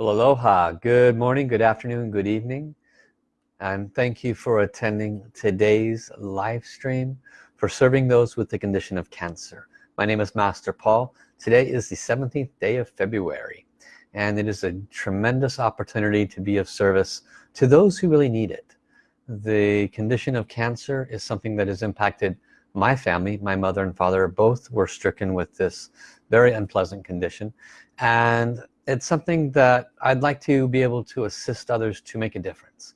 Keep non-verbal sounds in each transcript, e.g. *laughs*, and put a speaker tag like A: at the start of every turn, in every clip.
A: Well, aloha, good morning, good afternoon, good evening. And thank you for attending today's live stream for serving those with the condition of cancer. My name is Master Paul. Today is the 17th day of February. And it is a tremendous opportunity to be of service to those who really need it. The condition of cancer is something that has impacted my family. My mother and father both were stricken with this very unpleasant condition. And it's something that I'd like to be able to assist others to make a difference.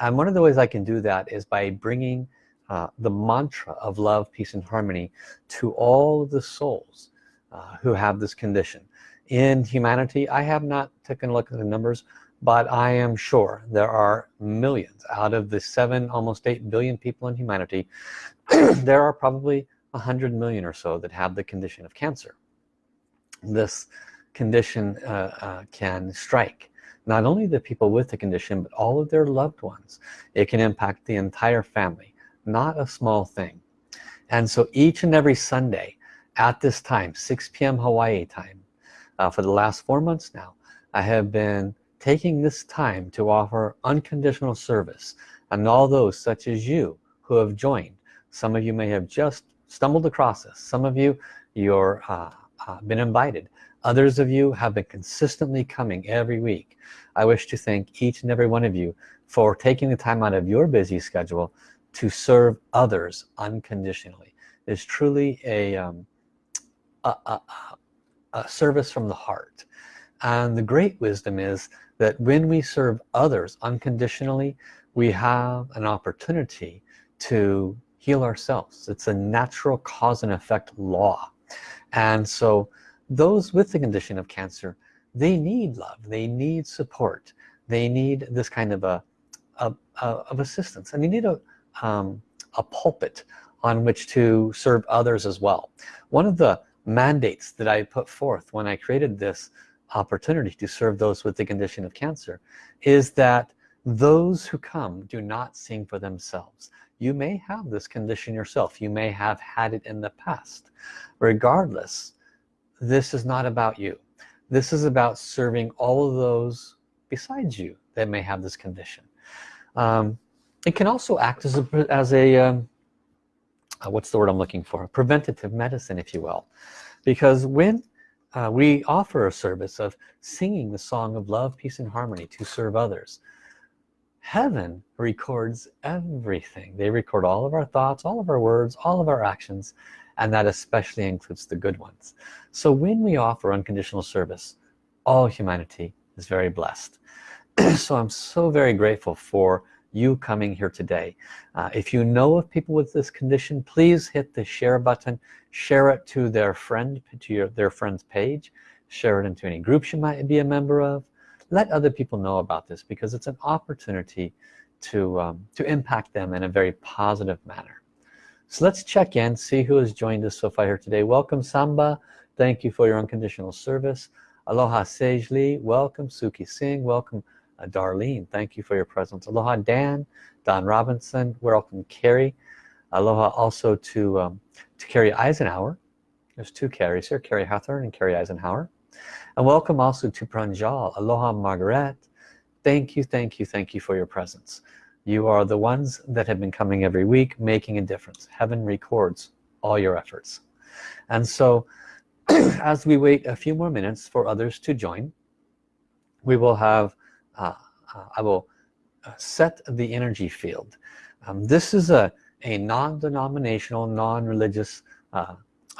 A: And one of the ways I can do that is by bringing uh, the mantra of love peace and harmony to all of the souls uh, who have this condition. In humanity I have not taken a look at the numbers but I am sure there are millions out of the seven almost eight billion people in humanity *clears throat* there are probably a hundred million or so that have the condition of cancer. This condition uh, uh, can strike. Not only the people with the condition but all of their loved ones. It can impact the entire family. Not a small thing. And so each and every Sunday at this time 6 p.m. Hawaii time uh, for the last four months now I have been taking this time to offer unconditional service. And all those such as you who have joined some of you may have just stumbled across this. Some of you you're uh, uh, been invited. Others of you have been consistently coming every week. I wish to thank each and every one of you for taking the time out of your busy schedule to serve others unconditionally. It's truly a, um, a, a, a service from the heart. And the great wisdom is that when we serve others unconditionally we have an opportunity to heal ourselves. It's a natural cause and effect law and so those with the condition of cancer they need love they need support they need this kind of a, a, a of assistance. And they need a um, a pulpit on which to serve others as well. One of the mandates that I put forth when I created this opportunity to serve those with the condition of cancer is that those who come do not sing for themselves you may have this condition yourself. You may have had it in the past. Regardless this is not about you. This is about serving all of those besides you that may have this condition. Um, it can also act as a, as a um, uh, what's the word I'm looking for? Preventative medicine if you will. Because when uh, we offer a service of singing the song of love peace and harmony to serve others heaven records everything. They record all of our thoughts all of our words all of our actions and that especially includes the good ones. So when we offer unconditional service all humanity is very blessed. *clears throat* So I'm so very grateful for you coming here today. Uh, if you know of people with this condition please hit the share button share it to their friend to your their friend's page share it into any groups you might be a member of let other people know about this because it's an opportunity to um, to impact them in a very positive manner so let's check in, see who has joined us so far here today. Welcome Samba, thank you for your unconditional service. Aloha Sage Lee, welcome Suki Singh, welcome uh, Darlene, thank you for your presence. Aloha Dan, Don Robinson, welcome Carrie. Aloha also to, um, to Carrie Eisenhower. There's two Carries here, Carrie Hathorn and Carrie Eisenhower. And welcome also to Pranjal. Aloha Margaret. Thank you, thank you, thank you for your presence. You are the ones that have been coming every week making a difference. Heaven records all your efforts. And so *clears throat* as we wait a few more minutes for others to join we will have uh, uh, I will uh, set the energy field. Um, this is a a non-denominational non-religious uh,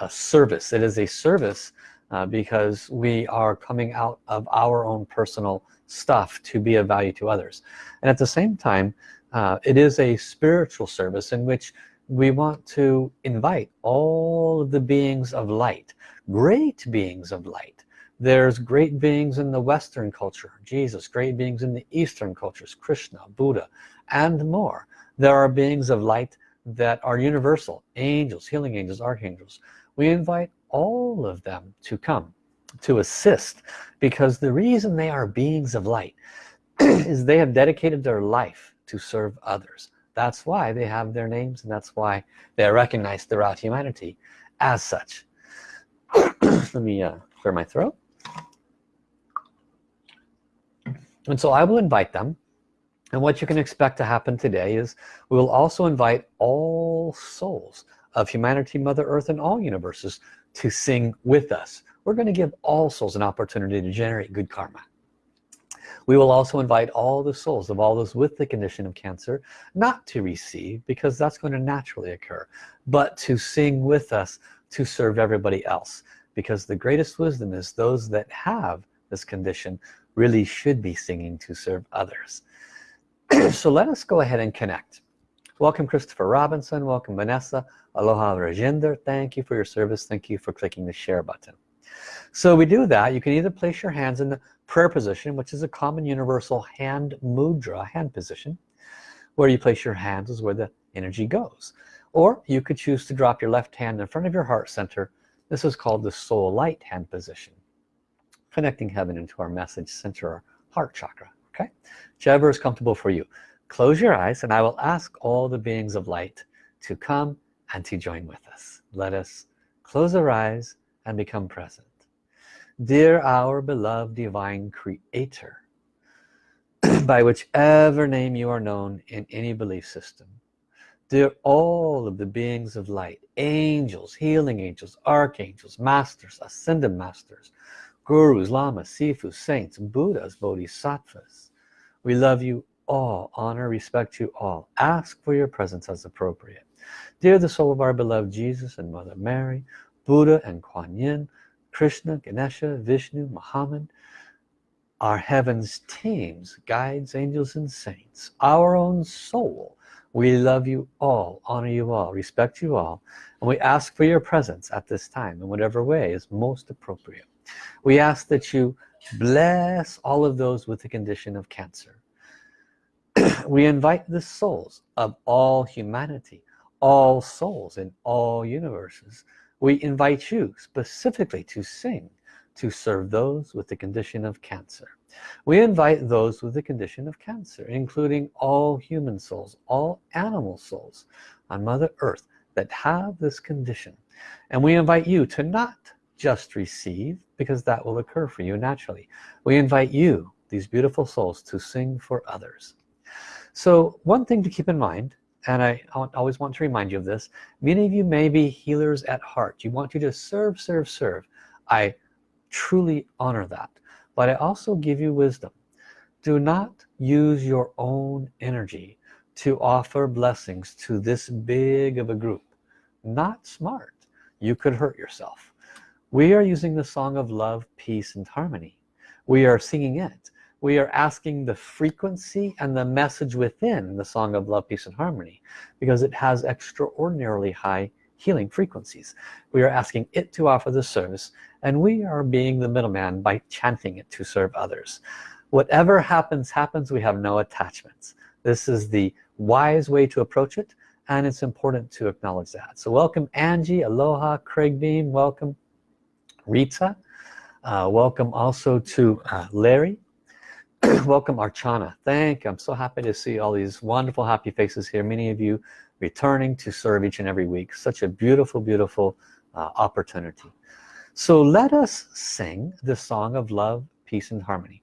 A: service. It is a service uh, because we are coming out of our own personal stuff to be of value to others. And at the same time uh, it is a spiritual service in which we want to invite all of the beings of light great beings of light. There's great beings in the Western culture Jesus great beings in the Eastern cultures Krishna Buddha and more. There are beings of light that are universal angels healing angels archangels. We invite all of them to come to assist because the reason they are beings of light *clears throat* is they have dedicated their life to serve others. That's why they have their names and that's why they are recognized throughout humanity as such. *clears throat* Let me uh, clear my throat. And so I will invite them. And what you can expect to happen today is we will also invite all souls of humanity mother earth and all universes to sing with us. We're going to give all souls an opportunity to generate good karma. We will also invite all the souls of all those with the condition of cancer not to receive because that's going to naturally occur but to sing with us to serve everybody else because the greatest wisdom is those that have this condition really should be singing to serve others. *clears throat* So let us go ahead and connect welcome Christopher Robinson. Welcome Vanessa. Aloha Rajinder. Thank you for your service. Thank you for clicking the share button. So we do that. You can either place your hands in the prayer position which is a common universal hand mudra hand position where you place your hands is where the energy goes. Or you could choose to drop your left hand in front of your heart center. This is called the soul light hand position connecting heaven into our message center our heart chakra okay? Whichever is comfortable for you close your eyes and I will ask all the beings of light to come and to join with us. Let us close our eyes and become present. Dear our beloved divine creator *clears throat* by whichever name you are known in any belief system dear all of the beings of light angels healing angels archangels masters ascended masters gurus lamas sifu saints buddhas bodhisattvas we love you all honor respect you all. Ask for your presence as appropriate. Dear the soul of our beloved Jesus and Mother Mary Buddha and Kuan Yin Krishna Ganesha Vishnu Muhammad our heavens teams guides angels and saints our own soul we love you all honor you all respect you all and we ask for your presence at this time in whatever way is most appropriate. We ask that you bless all of those with the condition of cancer *clears throat* we invite the souls of all humanity all souls in all universes. We invite you specifically to sing to serve those with the condition of cancer. We invite those with the condition of cancer including all human souls all animal souls on mother earth that have this condition. And we invite you to not just receive because that will occur for you naturally. We invite you these beautiful souls to sing for others so one thing to keep in mind and I always want to remind you of this many of you may be healers at heart. You want you to serve serve serve. I truly honor that. But I also give you wisdom. Do not use your own energy to offer blessings to this big of a group. Not smart. You could hurt yourself. We are using the song of love peace and harmony. We are singing it we are asking the frequency and the message within the song of love peace and harmony because it has extraordinarily high healing frequencies. We are asking it to offer the service and we are being the middleman by chanting it to serve others. Whatever happens happens. We have no attachments. This is the wise way to approach it and it's important to acknowledge that. So welcome Angie aloha Craig Beam. Welcome Rita. Uh, welcome also to uh, Larry *clears throat* welcome Archana. Thank I'm so happy to see all these wonderful happy faces here many of you returning to serve each and every week. Such a beautiful beautiful uh, opportunity. So let us sing the song of love peace and harmony.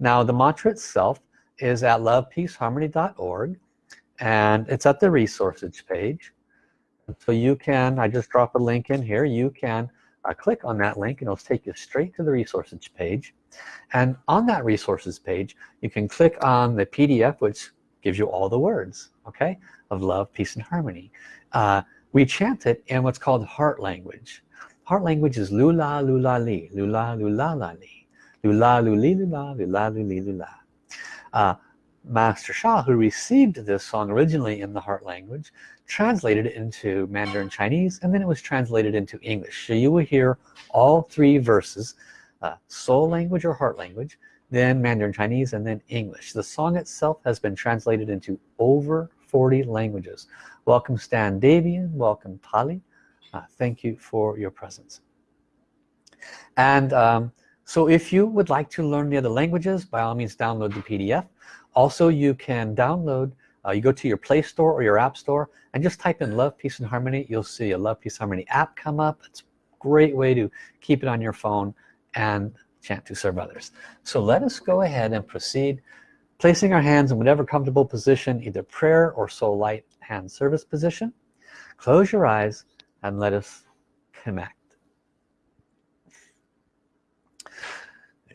A: Now the mantra itself is at lovepeaceharmony.org and it's at the resources page. So you can I just drop a link in here. You can uh, click on that link and it'll take you straight to the resources page and on that resources page you can click on the PDF which gives you all the words okay of love peace and harmony. Uh, we chant it in what's called heart language. Heart language is lula lula li lula lula la li. Lula luli lula lula luli lula uh, Master Sha who received this song originally in the heart language translated it into Mandarin Chinese and then it was translated into English. So you will hear all three verses uh, soul language or heart language then Mandarin Chinese and then English. The song itself has been translated into over 40 languages. Welcome Stan Davian. Welcome Pali uh, thank you for your presence. And um, so if you would like to learn the other languages by all means download the PDF also you can download uh, you go to your Play Store or your App Store and just type in Love Peace and Harmony. You'll see a Love Peace Harmony app come up. It's a great way to keep it on your phone and chant to serve others so let us go ahead and proceed placing our hands in whatever comfortable position either prayer or soul light hand service position close your eyes and let us connect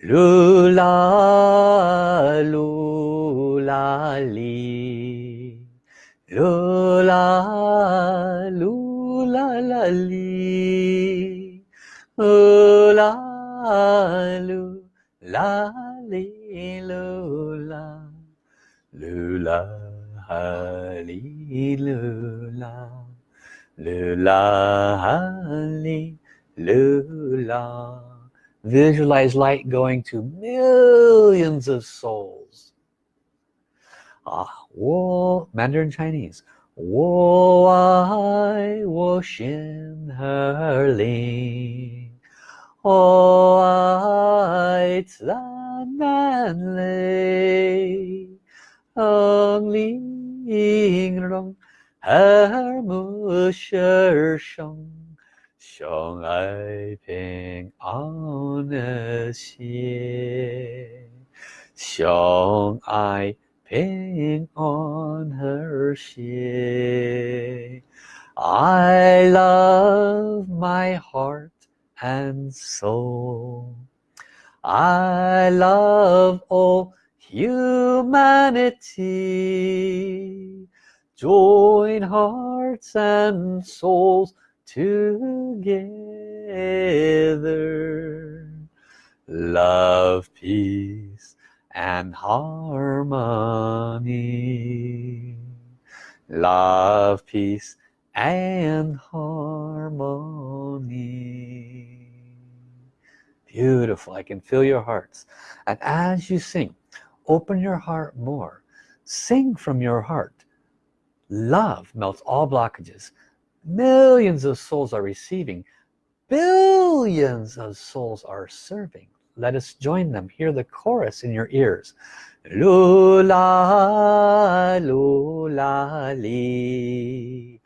A: Lula, lula, li. Lula, lula, la, li. Lula, lula, li, lula. Lula, li, lula. Lula, li, lula visualize light going to millions of souls ah wo Mandarin Chinese white than manly ong ling rong her mu shir shong shong ai ping on a xie shong ai ping on her xie I love my heart and soul. I love all humanity. Join hearts and souls together love peace and harmony love peace and harmony beautiful. I can feel your hearts. And as you sing open your heart more. Sing from your heart. Love melts all blockages. Millions of souls are receiving. Billions of souls are serving. Let us join them. Hear the chorus in your ears. Lula lula li.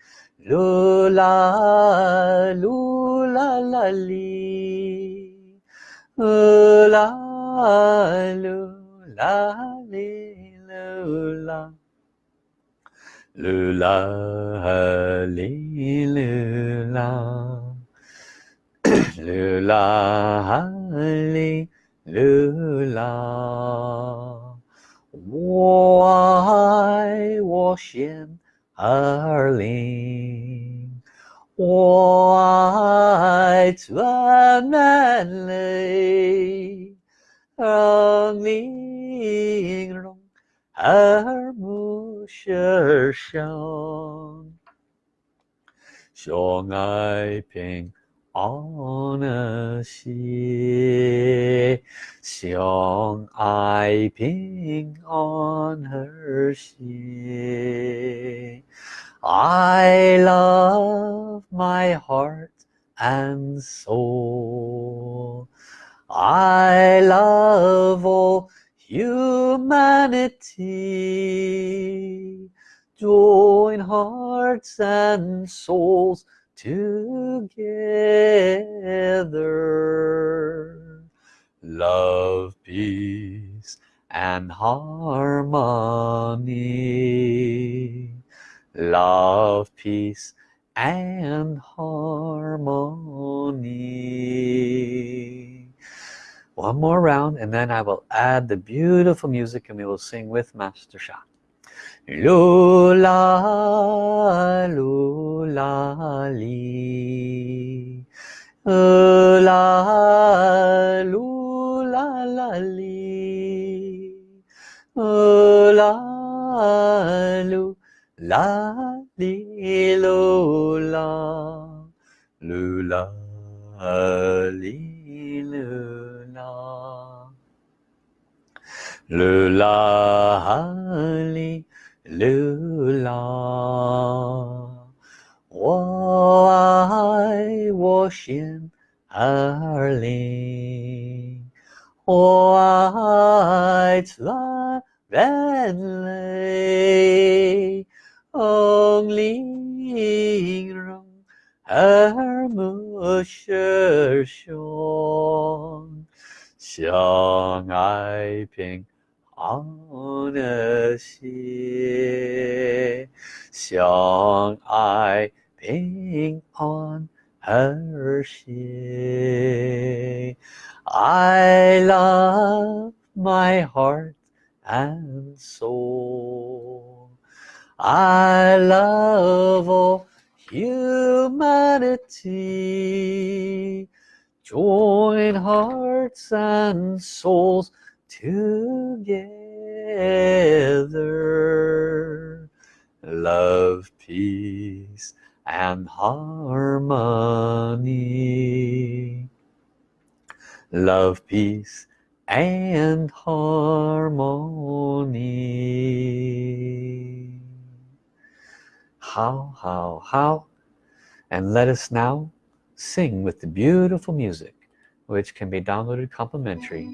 A: Lula lula la li lula lula li lula lula li lula lula li lula 我爱我心儿灵， 我爱专门泪，让玲珑耳目。世上相爱平安的心，相爱平安和谐。 I love my heart and soul. I love all humanity. Join hearts and souls together. Love peace and harmony love peace and harmony. One more round and then I will add the beautiful music and we will sing with Master Sha. Lula Lula Li. La Lula La Li. La Lula Li Lula Lula Li Lula le la li le la 我爱我心儿灵，我爱全人 耳目舌身。 相爱平安的谐，相爱平安和谐。I love my heart and soul. I love all humanity. Join hearts and souls together. Love, peace, and harmony. Love, peace, and harmony. How, how, how. And let us now sing with the beautiful music which can be downloaded complimentary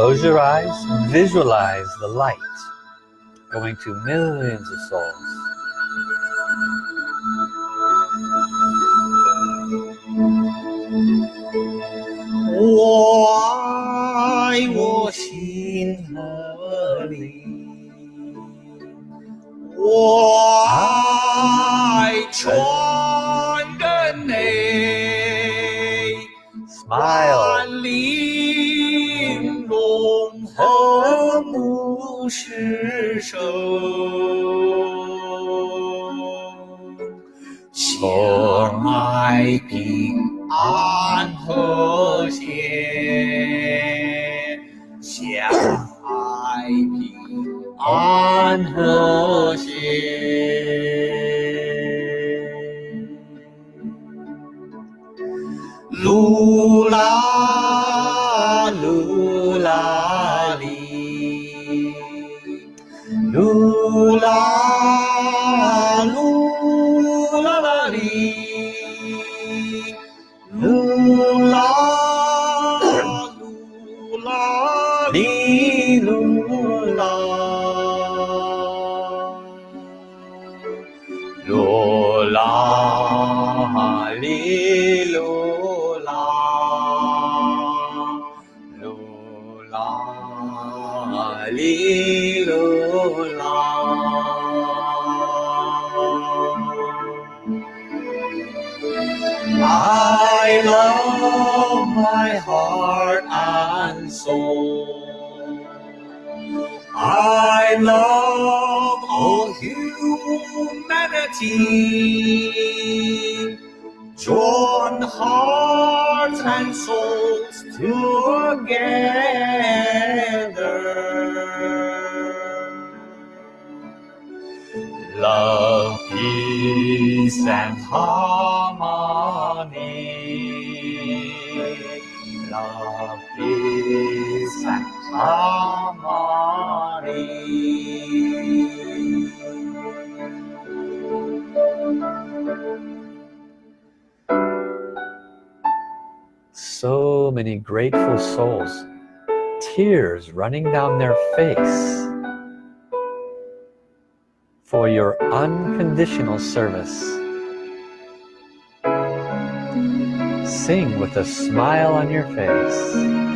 A: Close your eyes, visualize the light going to millions of souls.
B: Humanity. Join hearts and souls together. love, peace and harmony. Love, peace and harmony.
A: So many grateful souls, tears running down their face for your unconditional service. Sing with a smile on your face.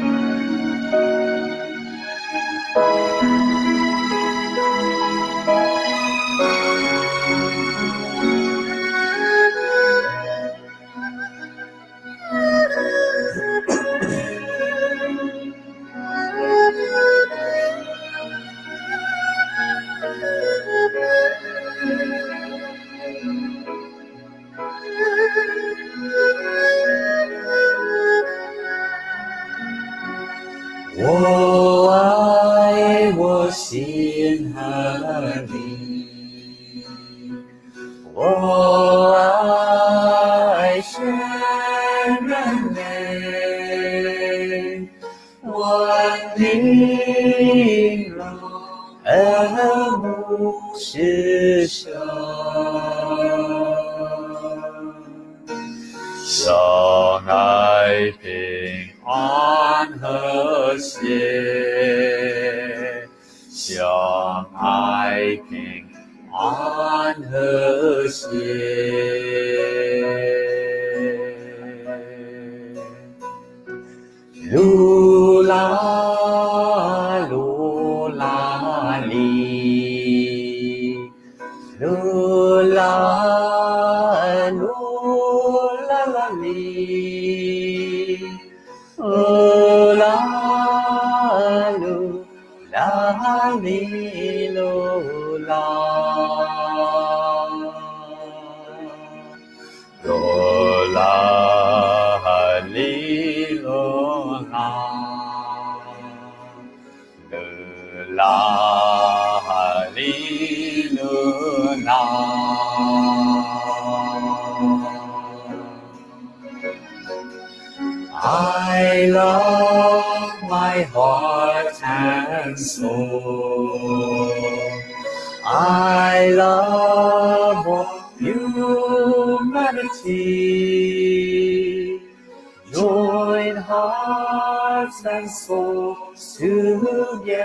A: In hearts and souls together.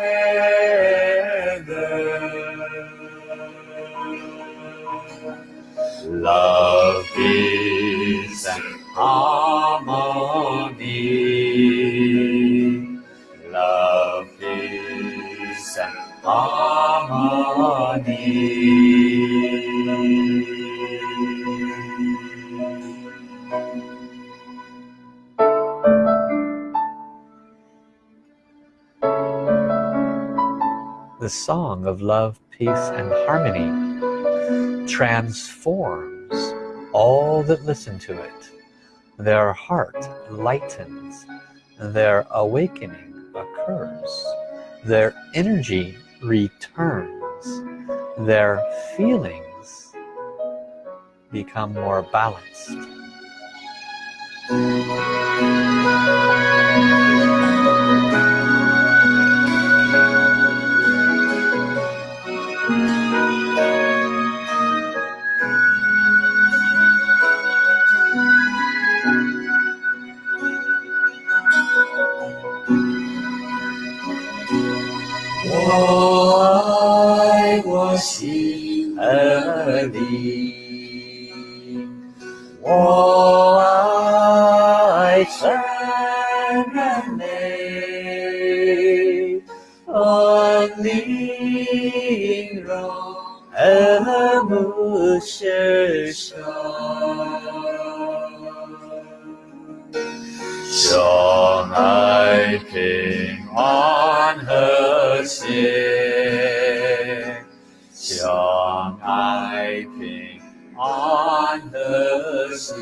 A: Love, peace, and harmony.
C: the song of love, peace, and harmony transforms all that listen to it. Their heart lightens, their awakening occurs, their energy returns, their feelings become more balanced.
A: 和谐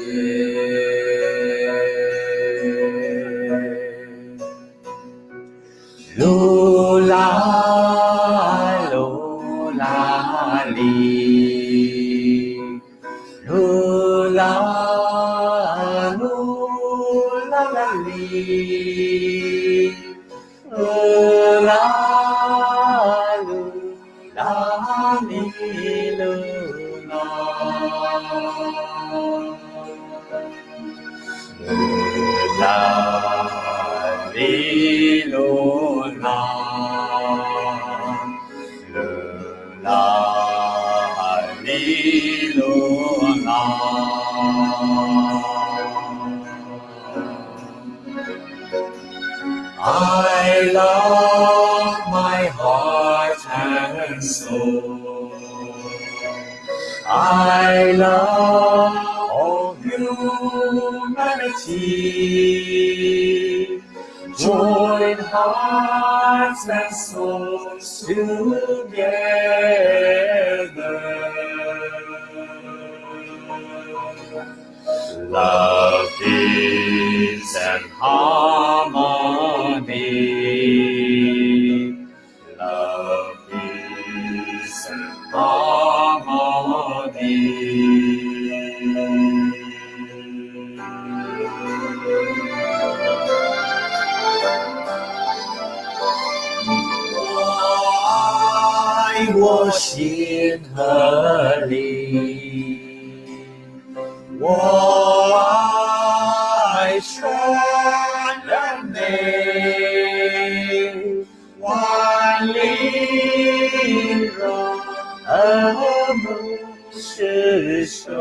A: my love all humanity. Join hearts and souls to 目失守，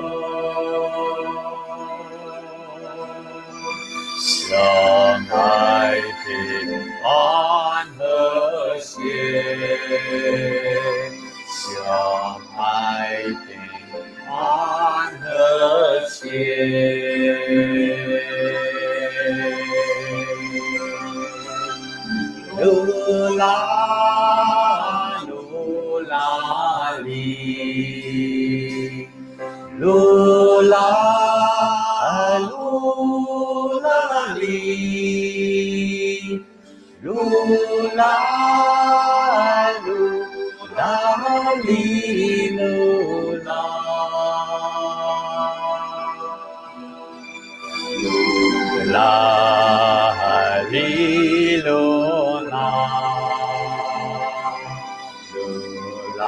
A: 相爱平安和谐，相爱平安和谐。如来。I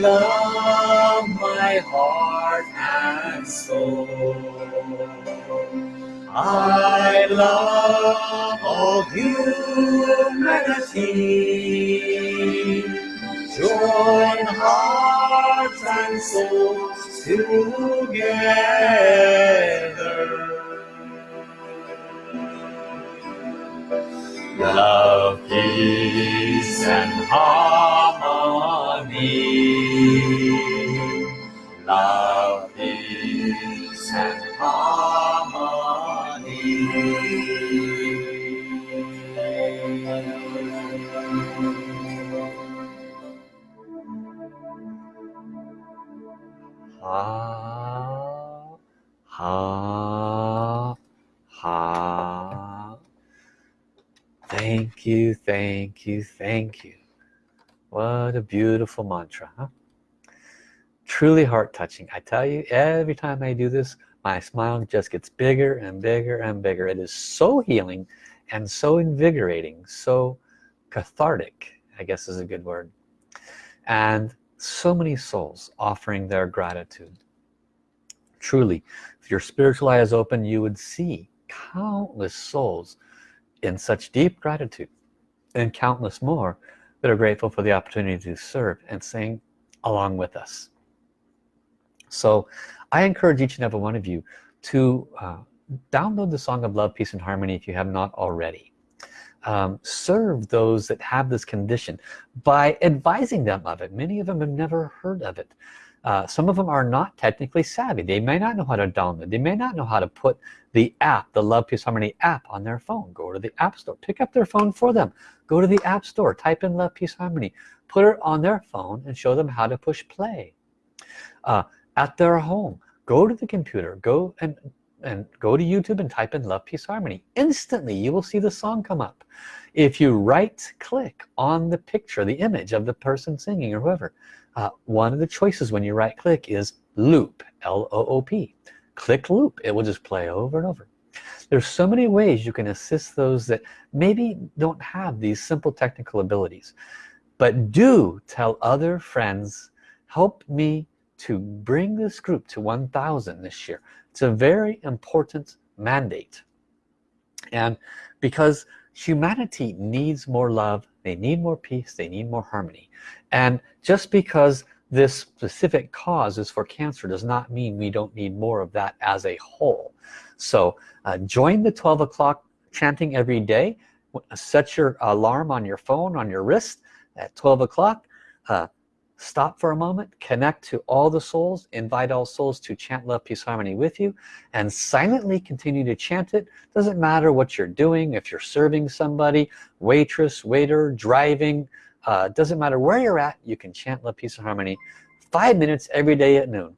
A: love my heart and soul. I love all humanity. Join hearts and souls together. Love, peace, and harmony. Love, peace, and harmony. Ha, ha, ha. Thank you, thank you, thank you. What a beautiful mantra, huh? Truly heart-touching. I tell you, every time I do this, my smile just gets bigger and bigger and bigger. It is so healing and so invigorating, so cathartic, I guess is a good word. And so many souls offering their gratitude. Truly, if your spiritual eye is open, you would see countless souls in such deep gratitude and countless more that are grateful for the opportunity to serve and sing along with us. So I encourage each and every one of you to uh, download the Song of Love, Peace and Harmony if you have not already. Um, serve those that have this condition by advising them of it. Many of them have never heard of it. Uh, some of them are not technically savvy. They may not know how to download. They may not know how to put the app, the Love Peace Harmony app on their phone. Go to the App Store. Pick up their phone for them. Go to the App Store. Type in Love Peace Harmony. Put it on their phone and show them how to push play. Uh, at their home, go to the computer. Go and and go to YouTube and type in Love Peace Harmony. Instantly you will see the song come up. If you right click on the picture, the image of the person singing or whoever, uh, one of the choices when you right click is loop, L-O-O-P. Click loop, it will just play over and over. There's so many ways you can assist those that maybe don't have these simple technical abilities. But do tell other friends, help me to bring this group to 1,000 this year. It's a very important mandate. And because humanity needs more love, they need more peace, they need more harmony. And just because this specific cause is for cancer does not mean we don't need more of that as a whole. So uh, join the 12 o'clock chanting every day. Set your alarm on your phone, on your wrist at 12 o'clock. Uh, stop for a moment connect to all the souls invite all souls to chant love peace harmony with you and silently continue to chant it. Doesn't matter what you're doing if you're serving somebody waitress waiter driving uh, doesn't matter where you're at you can chant love peace harmony five minutes every day at noon.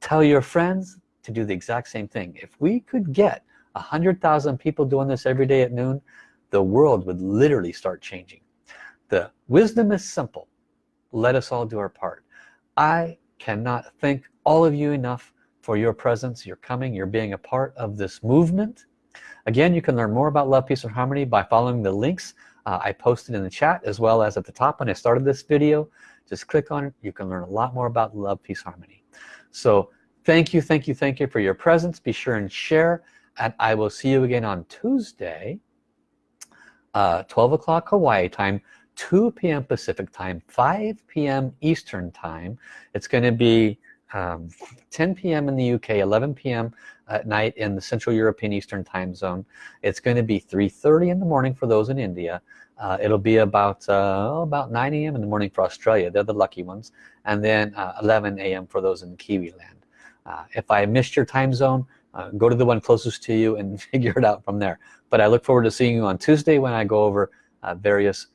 A: Tell your friends to do the exact same thing. If we could get a hundred thousand people doing this every day at noon the world would literally start changing. The wisdom is simple let us all do our part. I cannot thank all of you enough for your presence your coming you're being a part of this movement. Again you can learn more about love peace and harmony by following the links uh, I posted in the chat as well as at the top when I started this video. Just click on it. You can learn a lot more about love peace harmony. So thank you thank you thank you for your presence. Be sure and share and I will see you again on Tuesday uh, 12 o'clock Hawaii time 2 p.m. Pacific time 5 p.m. Eastern time it's going to be um, 10 p.m. in the UK 11 p.m. at night in the Central European Eastern time zone it's going to be 3:30 in the morning for those in India uh, it'll be about uh, about 9 a.m. in the morning for Australia they're the lucky ones and then uh, 11 a.m. for those in Kiwi land uh, if I missed your time zone uh, go to the one closest to you and *laughs* figure it out from there but I look forward to seeing you on Tuesday when I go over uh, various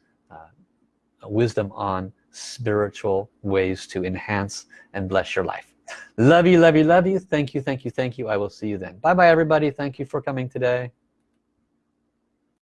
A: wisdom on spiritual ways to enhance and bless your life. Love you love you love you. Thank you thank you thank you. I will see you then. Bye bye everybody. Thank you for coming today